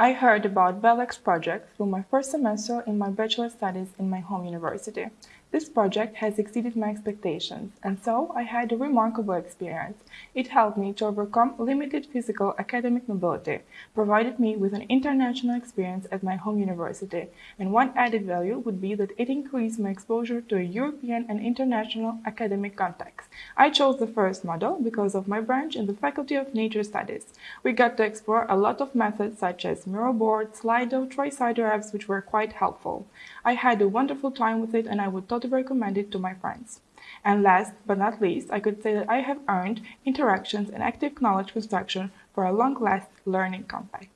I heard about BELEX project through my first semester in my bachelor studies in my home university. This project has exceeded my expectations, and so I had a remarkable experience. It helped me to overcome limited physical academic mobility, provided me with an international experience at my home university, and one added value would be that it increased my exposure to a European and international academic context. I chose the first model because of my branch in the Faculty of Nature Studies. We got to explore a lot of methods such as Miro board, Slido, Tricider apps, which were quite helpful. I had a wonderful time with it and I would totally recommend it to my friends. And last but not least, I could say that I have earned interactions and active knowledge construction for a long-lasting learning compact.